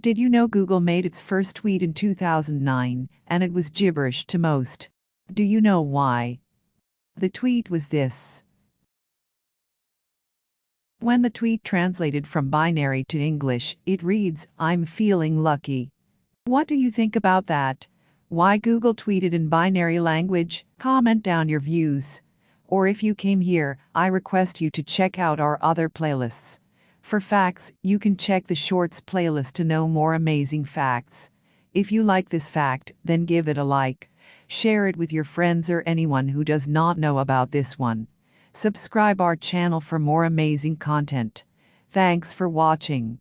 Did you know Google made its first tweet in 2009 and it was gibberish to most? Do you know why? The tweet was this. When the tweet translated from binary to English, it reads, I'm feeling lucky. What do you think about that? Why Google tweeted in binary language? Comment down your views. Or if you came here, I request you to check out our other playlists. For facts, you can check the Shorts playlist to know more amazing facts. If you like this fact, then give it a like. Share it with your friends or anyone who does not know about this one. Subscribe our channel for more amazing content. Thanks for watching.